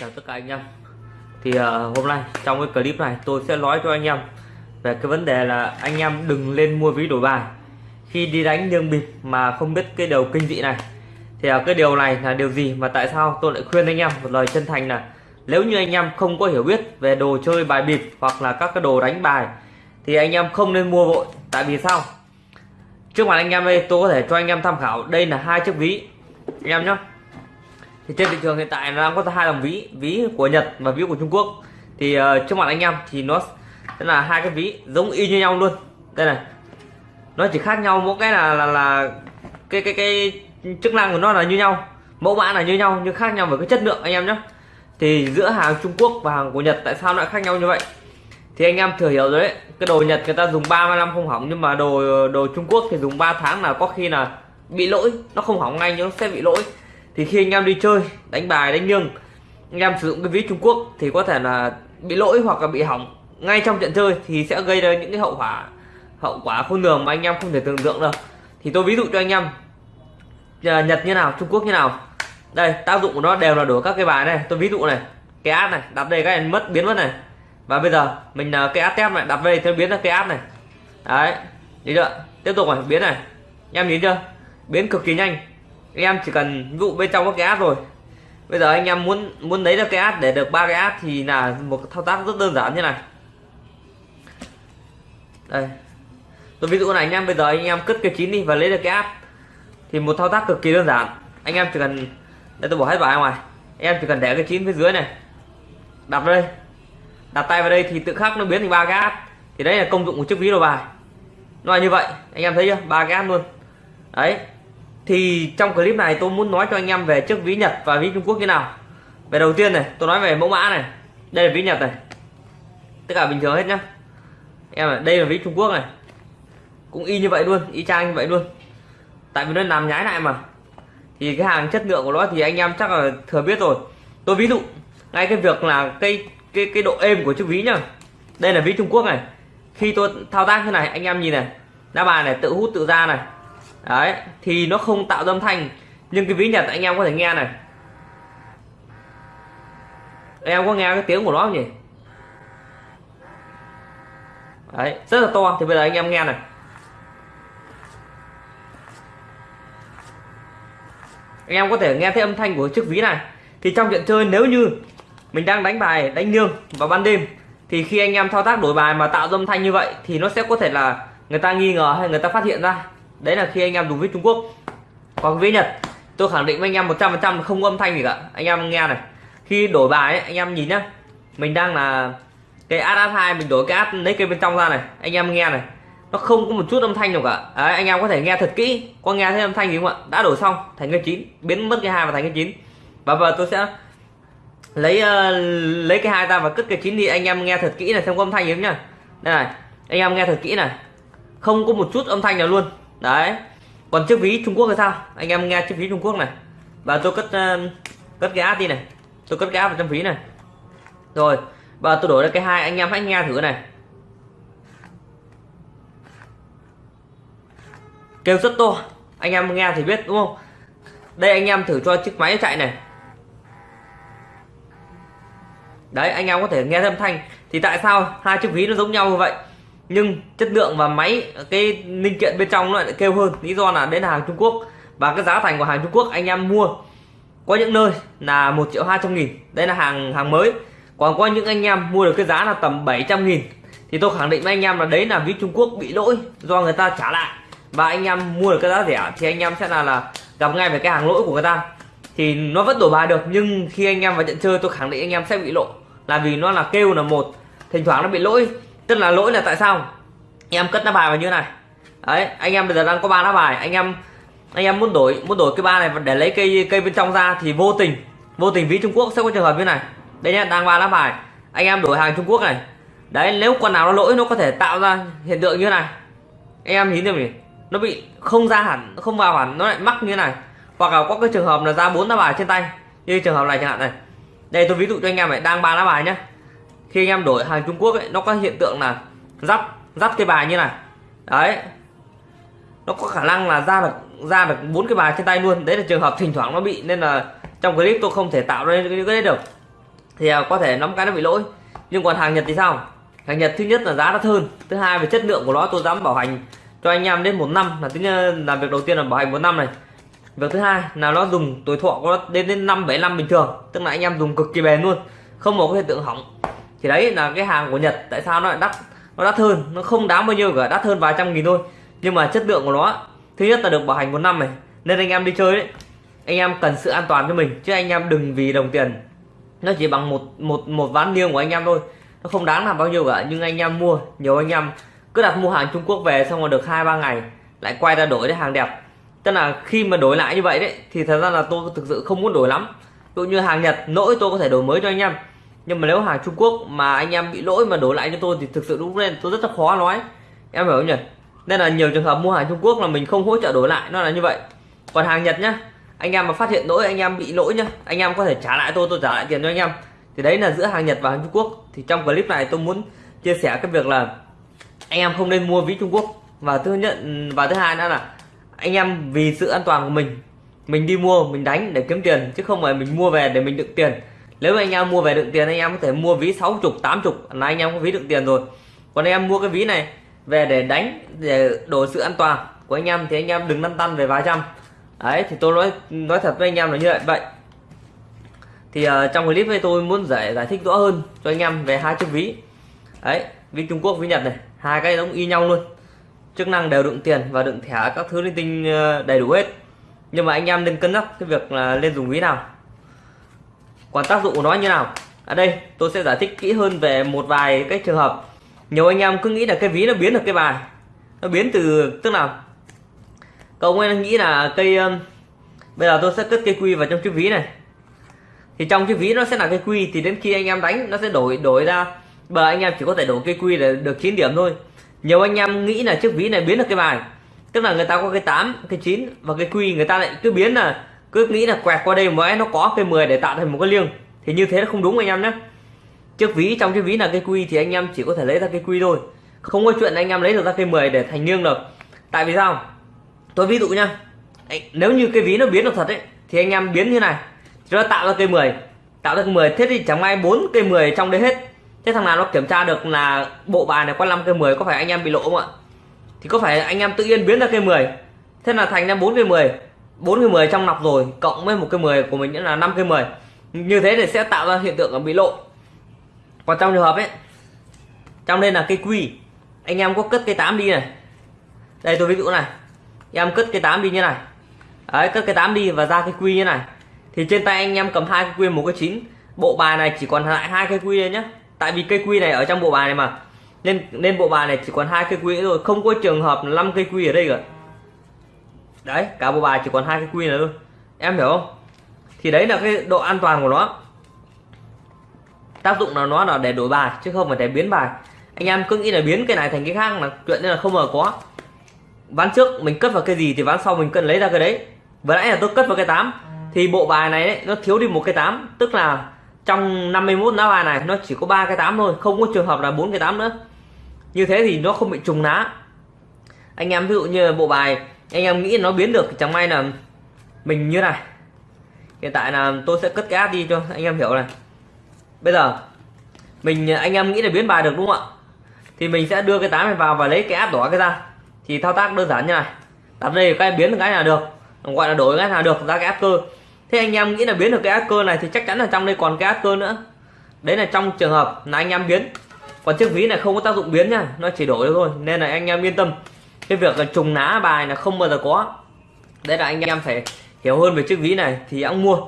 chào tất cả anh em. Thì uh, hôm nay trong cái clip này tôi sẽ nói cho anh em về cái vấn đề là anh em đừng lên mua ví đổi bài. Khi đi đánh nhương bịp mà không biết cái điều kinh dị này thì uh, cái điều này là điều gì mà tại sao tôi lại khuyên anh em một lời chân thành là nếu như anh em không có hiểu biết về đồ chơi bài bịp hoặc là các cái đồ đánh bài thì anh em không nên mua vội. Tại vì sao? Trước mặt anh em đây tôi có thể cho anh em tham khảo. Đây là hai chiếc ví. Anh em nhé thì trên thị trường hiện tại nó đang có hai dòng ví ví của Nhật và ví của Trung Quốc. Thì uh, trước mặt anh em thì nó sẽ là hai cái ví giống y như nhau luôn. Đây này nó chỉ khác nhau mỗi cái là là, là cái cái cái chức năng của nó là như nhau mẫu mã là như nhau nhưng khác nhau về cái chất lượng anh em nhé thì giữa hàng Trung Quốc và hàng của Nhật tại sao lại khác nhau như vậy? Thì anh em thừa hiểu rồi đấy cái đồ Nhật người ta dùng 30 năm không hỏng nhưng mà đồ đồ Trung Quốc thì dùng 3 tháng là có khi là bị lỗi nó không hỏng ngay nhưng nó sẽ bị lỗi thì khi anh em đi chơi, đánh bài, đánh nghiêng anh em sử dụng cái ví Trung Quốc thì có thể là bị lỗi hoặc là bị hỏng. Ngay trong trận chơi thì sẽ gây ra những cái hậu quả hậu quả khôn lường mà anh em không thể tưởng tượng được. Thì tôi ví dụ cho anh em à, Nhật như nào, Trung Quốc như nào. Đây, tác dụng của nó đều là đổi các cái bài này. Tôi ví dụ này, cái át này, đặt đây các em mất biến mất này. Và bây giờ, mình à, cái át tem này, đặt đây theo biến ra cái át này. Đấy đi chưa? Tiếp tục này, biến này. Anh em nhìn chưa? Biến cực kỳ nhanh em chỉ cần ví dụ bên trong có cái ad rồi. Bây giờ anh em muốn muốn lấy được cái ad để được ba cái ad thì là một thao tác rất đơn giản như này. Đây. Tôi ví dụ này anh em, bây giờ anh em cất cái chín đi và lấy được cái ad thì một thao tác cực kỳ đơn giản. Anh em chỉ cần, đây tôi bỏ hết vào ngoài. Em chỉ cần để cái chín phía dưới này. Đặt đây. Đặt tay vào đây thì tự khắc nó biến thành ba cái ad thì đấy là công dụng của chiếc ví đồ bài. Nó là như vậy. Anh em thấy chưa? Ba cái ad luôn. Đấy thì trong clip này tôi muốn nói cho anh em về chiếc ví Nhật và ví Trung Quốc như nào. Về đầu tiên này, tôi nói về mẫu mã này. Đây là ví Nhật này. Tất cả bình thường hết nhá. Em này đây là ví Trung Quốc này. Cũng y như vậy luôn, y chang như vậy luôn. Tại vì nó làm nhái lại mà. Thì cái hàng chất lượng của nó thì anh em chắc là thừa biết rồi. Tôi ví dụ, ngay cái việc là cái cái cái độ êm của chiếc ví nhá. Đây là ví Trung Quốc này. Khi tôi thao tác thế này, anh em nhìn này. Đá bài này, tự hút, tự ra này đấy, thì nó không tạo âm thanh. Nhưng cái ví nhật anh em có thể nghe này. Em có nghe cái tiếng của nó không nhỉ? Đấy, rất là to. Thì bây giờ anh em nghe này. Anh em có thể nghe thấy âm thanh của chiếc ví này. Thì trong trận chơi, nếu như mình đang đánh bài, đánh nương vào ban đêm, thì khi anh em thao tác đổi bài mà tạo âm thanh như vậy, thì nó sẽ có thể là người ta nghi ngờ hay người ta phát hiện ra đấy là khi anh em dùng với Trung Quốc. Còn với Nhật tôi khẳng định với anh em 100% không âm thanh gì cả. Anh em nghe này. Khi đổi bài ấy, anh em nhìn nhá. Mình đang là cái ad ad hai mình đổi cái ad lấy cái bên trong ra này. Anh em nghe này. Nó không có một chút âm thanh nào cả. Đấy, anh em có thể nghe thật kỹ. Có nghe thấy âm thanh gì không ạ? Đã đổi xong thành cái chín. Biến mất cái hai và thành cái chín. Và giờ tôi sẽ lấy uh, lấy cái hai ra và cất cái chín đi. Anh em nghe thật kỹ này xem có âm thanh gì không nhá. Đây này anh em nghe thật kỹ này. Không có một chút âm thanh nào luôn đấy. Còn chiếc ví Trung Quốc thì sao? Anh em nghe chiếc ví Trung Quốc này. Và tôi cất uh, cất cái app đi này. Tôi cất cái app vào trong ví này. Rồi và tôi đổi ra cái hai anh em hãy nghe thử này. Kêu rất to. Anh em nghe thì biết đúng không? Đây anh em thử cho chiếc máy chạy này. Đấy anh em có thể nghe âm thanh. Thì tại sao hai chiếc ví nó giống nhau như vậy? Nhưng chất lượng và máy, cái linh kiện bên trong nó lại kêu hơn. Lý do là đến hàng Trung Quốc. Và cái giá thành của hàng Trung Quốc anh em mua có những nơi là một triệu hai trăm nghìn. Đây là hàng hàng mới. Còn có những anh em mua được cái giá là tầm 700 nghìn. Thì tôi khẳng định với anh em là đấy là ví Trung Quốc bị lỗi do người ta trả lại. Và anh em mua được cái giá rẻ thì anh em sẽ là là gặp ngay về cái hàng lỗi của người ta. Thì nó vẫn đổi bài được, nhưng khi anh em vào trận chơi tôi khẳng định anh em sẽ bị lộ là vì nó là kêu là một, thỉnh thoảng nó bị lỗi tức là lỗi là tại sao? Em cất lá bài vào như này. Đấy, anh em bây giờ đang có ba lá bài. Anh em anh em muốn đổi muốn đổi cái ba này để lấy cây cây bên trong ra thì vô tình vô tình ví Trung Quốc sẽ có trường hợp như này. Đây nhá đang ba lá bài. Anh em đổi hàng Trung Quốc này. Đấy, nếu con nào nó lỗi, nó có thể tạo ra hiện tượng như này. Anh em nhìn thấy nó bị không ra hẳn, không vào hẳn, nó lại mắc như này. Hoặc là có cái trường hợp là ra bốn lá bài trên tay. Như trường hợp này chẳng hạn này. Đây, tôi ví dụ cho anh em này, đang ba lá bài nhá khi anh em đổi hàng Trung Quốc ấy, nó có hiện tượng là dắt dắt cái bài như này. Đấy. Nó có khả năng là ra được ra được bốn cái bài trên tay luôn. Đấy là trường hợp thỉnh thoảng nó bị nên là trong clip tôi không thể tạo ra những cái đấy được. Thì à, có thể nắm cái nó bị lỗi. Nhưng còn hàng Nhật thì sao? Hàng Nhật thứ nhất là giá đắt hơn. Thứ hai về chất lượng của nó tôi dám bảo hành cho anh em đến một năm là tính là việc đầu tiên là bảo hành một năm này. Việc thứ hai là nó dùng tuổi thọ của nó đến đến năm bảy năm bình thường. Tức là anh em dùng cực kỳ bền luôn. Không có hiện tượng hỏng thì đấy là cái hàng của Nhật, tại sao nó lại đắt? Nó đắt hơn, nó không đáng bao nhiêu cả, đắt hơn vài trăm nghìn thôi. Nhưng mà chất lượng của nó thứ nhất là được bảo hành một năm này, nên anh em đi chơi đấy anh em cần sự an toàn cho mình, chứ anh em đừng vì đồng tiền. Nó chỉ bằng một một một ván liêng của anh em thôi, nó không đáng làm bao nhiêu cả. Nhưng anh em mua, nhiều anh em cứ đặt mua hàng Trung Quốc về xong rồi được hai, ba ngày lại quay ra đổi cái hàng đẹp. Tức là khi mà đổi lại như vậy đấy, thì thật ra là tôi thực sự không muốn đổi lắm. Dụ như hàng Nhật lỗi tôi có thể đổi mới cho anh em nhưng mà nếu hàng Trung Quốc mà anh em bị lỗi mà đổi lại cho tôi thì thực sự lúc lên, tôi rất là khó nói. Em hiểu không nhỉ? Nên là nhiều trường hợp mua hàng Trung Quốc là mình không hỗ trợ đổi lại, nó là như vậy. Còn hàng Nhật nhá, anh em mà phát hiện lỗi, anh em bị lỗi nhá, anh em có thể trả lại tôi tôi trả lại tiền cho anh em. Thì đấy là giữa hàng Nhật và hàng Trung Quốc. Thì trong clip này tôi muốn chia sẻ cái việc là anh em không nên mua ví Trung Quốc. Và thứ nhất ừ, và thứ hai nữa là anh em vì sự an toàn của mình mình đi mua, mình đánh để kiếm tiền, chứ không phải mình mua về để mình đựng tiền nếu anh em mua về đựng tiền anh em có thể mua ví 60 80 là anh em có ví đựng tiền rồi. Còn anh em mua cái ví này về để đánh để đổi sự an toàn của anh em thì anh em đừng lăn tăn về vài trăm. Đấy thì tôi nói nói thật với anh em là như vậy. Vậy thì uh, trong clip này tôi muốn giải giải thích rõ hơn cho anh em về hai chiếc ví. Đấy ví Trung Quốc ví Nhật này. Hai cái giống y nhau luôn. Chức năng đều đựng tiền và đựng thẻ các thứ linh tinh ờ, đầy đủ hết. Nhưng mà anh em nên cân nhắc cái việc là lên dùng ví nào còn tác dụng của nó như nào? Ở đây tôi sẽ giải thích kỹ hơn về một vài cái trường hợp. Nhiều anh em cứ nghĩ là cái ví nó biến được cái bài. Nó biến từ tức là cậu ấy nghĩ là cây um, bây giờ tôi sẽ cất cây quy vào trong chiếc ví này. Thì trong chiếc ví nó sẽ là cây quy thì đến khi anh em đánh nó sẽ đổi đổi ra. Bờ anh em chỉ có thể đổi cây quy để được 9 điểm thôi. Nhiều anh em nghĩ là chiếc ví này biến được cái bài. Tức là người ta có cái 8 cái 9 và cái quy người ta lại cứ biến là cứ nghĩ là quẹt qua đây mới nó có cây 10 để tạo thành một cái liêng. Thì như thế nó không đúng anh em nhé. Chiếc ví, trong chiếc ví là cây quy thì anh em chỉ có thể lấy ra cây quy thôi. Không có chuyện anh em lấy được ra cây 10 để thành liêng được. Tại vì sao? Tôi ví dụ nha nếu như cái ví nó biến được thật ấy, thì anh em biến như này. Thì nó tạo ra cây 10 tạo ra cây 10 thế thì chẳng may bốn cây 10 trong đấy hết. Thế thằng nào nó kiểm tra được là bộ bài này có 5 cây 10 có phải anh em bị lỗ không ạ? Thì có phải anh em tự nhiên biến ra cây 10 thế là thành ra bốn cây 10 bốn cây 10 trong nọc rồi, cộng với một cây 10 của mình nữa là 5 cây 10 như thế thì sẽ tạo ra hiện tượng là bị lộ. Còn trong trường hợp ấy, trong đây là cây quy. Anh em có cất cây 8 đi này. Đây tôi ví dụ này. Em cất cây 8 đi như này. Đấy, cất cây 8 đi và ra cây quy như này. Thì trên tay anh em cầm hai cây quy một cái chín. Bộ bài này chỉ còn lại hai cây quy nhé tại vì cây quy này ở trong bộ bài này mà. Nên nên bộ bài này chỉ còn hai cây quy rồi không có trường hợp là 5 cây quy ở đây cả đấy cả bộ bài chỉ còn hai cái quy nữa thôi. Em hiểu không? Thì đấy là cái độ an toàn của nó. Tác dụng là nó là để đổi bài chứ không phải để biến bài. Anh em cứ nghĩ là biến cái này thành cái khác là chuyện nên là không ngờ có. Ván trước mình cất vào cái gì thì ván sau mình cần lấy ra cái đấy. Vừa nãy là tôi cất vào cái 8 thì bộ bài này ấy, nó thiếu đi một cái 8 tức là trong 51 lá bài này nó chỉ có ba cái 8 thôi. Không có trường hợp là bốn cái 8 nữa. Như thế thì nó không bị trùng lá. Anh em ví dụ như bộ bài anh em nghĩ nó biến được chẳng may là mình như này. Hiện tại là tôi sẽ cất cái áp đi cho anh em hiểu này. Bây giờ, mình, anh em nghĩ là biến bài được đúng không ạ? Thì mình sẽ đưa cái tám này vào và lấy cái áp đỏ cái ra. Thì thao tác đơn giản như này. Đặt đây cái biến được cái nào được? Gọi là đổi cái nào được ra cái áp cơ. Thế anh em nghĩ là biến được cái áp cơ này thì chắc chắn là trong đây còn cái áp cơ nữa. Đấy là trong trường hợp là anh em biến. Còn chiếc ví này không có tác dụng biến nha. Nó chỉ đổi thôi. Nên là anh em yên tâm cái việc là trùng ná bài là không bao giờ có. Đấy là anh em phải hiểu hơn về chiếc ví này thì ông mua.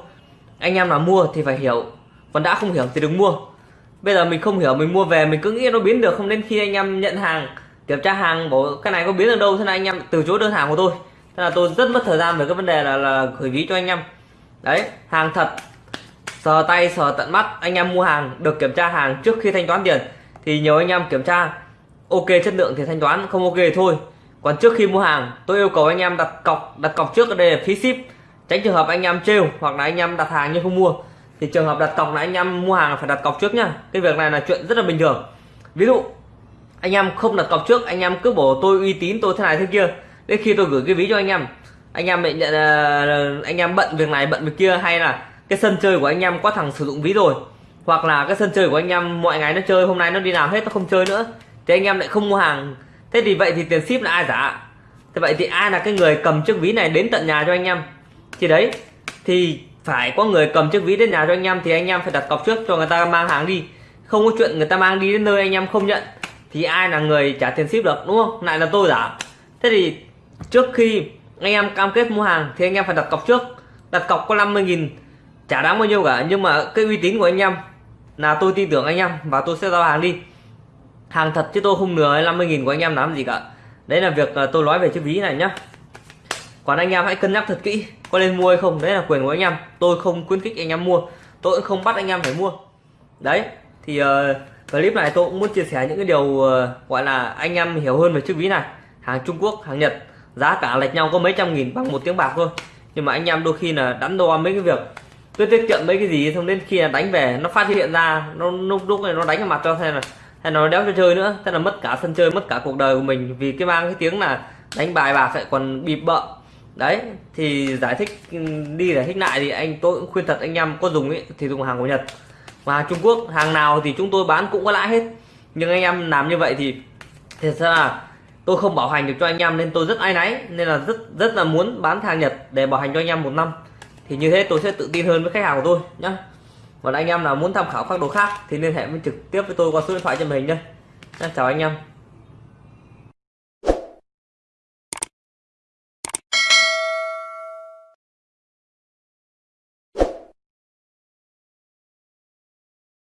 Anh em nào mua thì phải hiểu. Còn đã không hiểu thì đừng mua. Bây giờ mình không hiểu mình mua về mình cứ nghĩ nó biến được không đến khi anh em nhận hàng kiểm tra hàng bảo cái này có biến được đâu thế là anh em từ chối đơn hàng của tôi. Thế là tôi rất mất thời gian về cái vấn đề là, là gửi ví cho anh em. Đấy hàng thật sờ tay sờ tận mắt anh em mua hàng được kiểm tra hàng trước khi thanh toán tiền. Thì nhiều anh em kiểm tra ok chất lượng thì thanh toán không ok thì thôi còn trước khi mua hàng tôi yêu cầu anh em đặt cọc đặt cọc trước ở đây là phí ship tránh trường hợp anh em trêu hoặc là anh em đặt hàng nhưng không mua thì trường hợp đặt cọc là anh em mua hàng phải đặt cọc trước nhá cái việc này là chuyện rất là bình thường ví dụ anh em không đặt cọc trước anh em cứ bảo tôi uy tín tôi thế này thế kia đến khi tôi gửi cái ví cho anh em anh em bị nhận uh, anh em bận việc này bận việc kia hay là cái sân chơi của anh em có thằng sử dụng ví rồi hoặc là cái sân chơi của anh em mọi ngày nó chơi hôm nay nó đi làm hết nó không chơi nữa thì anh em lại không mua hàng thế thì vậy thì tiền ship là ai giả? Thế vậy thì ai là cái người cầm chiếc ví này đến tận nhà cho anh em? Thì đấy, thì phải có người cầm chiếc ví đến nhà cho anh em thì anh em phải đặt cọc trước cho người ta mang hàng đi. Không có chuyện người ta mang đi đến nơi anh em không nhận thì ai là người trả tiền ship được, đúng không? Lại là tôi giả. Thế thì trước khi anh em cam kết mua hàng thì anh em phải đặt cọc trước. Đặt cọc có 50.000 chả đáng bao nhiêu cả. Nhưng mà cái uy tín của anh em là tôi tin tưởng anh em và tôi sẽ giao hàng đi hàng thật chứ tôi không lừa 50.000 của anh em làm gì cả. Đấy là việc tôi nói về chiếc ví này nhá. Còn anh em hãy cân nhắc thật kỹ có nên mua hay không. Đấy là quyền của anh em. Tôi không khuyến khích anh em mua. Tôi cũng không bắt anh em phải mua. Đấy thì uh, clip này tôi cũng muốn chia sẻ những cái điều uh, gọi là anh em hiểu hơn về chiếc ví này. Hàng Trung Quốc hàng Nhật giá cả lệch nhau có mấy trăm nghìn bằng một tiếng bạc thôi. Nhưng mà anh em đôi khi là đắn đo mấy cái việc tôi tiết kiệm mấy cái gì xong đến khi là đánh về nó phát hiện ra nó lúc lúc này nó đánh vào mặt cho thế là hay nó đéo cho chơi nữa. Thế là mất cả sân chơi, mất cả cuộc đời của mình. Vì cái mang cái tiếng là đánh bài bạc lại còn bịp bợ. Đấy, thì giải thích, đi giải thích lại thì anh, tôi cũng khuyên thật, anh em có dùng ấy, thì dùng hàng của Nhật. Và Trung Quốc, hàng nào thì chúng tôi bán cũng có lãi hết. Nhưng anh em làm như vậy thì thật ra là tôi không bảo hành được cho anh em nên tôi rất ai náy, nên là rất rất là muốn bán hàng Nhật để bảo hành cho anh em một năm. Thì như thế tôi sẽ tự tin hơn với khách hàng của tôi nhá còn anh em nào muốn tham khảo các đồ khác thì liên hệ với trực tiếp với tôi qua số điện thoại trên màn hình đây chào anh em.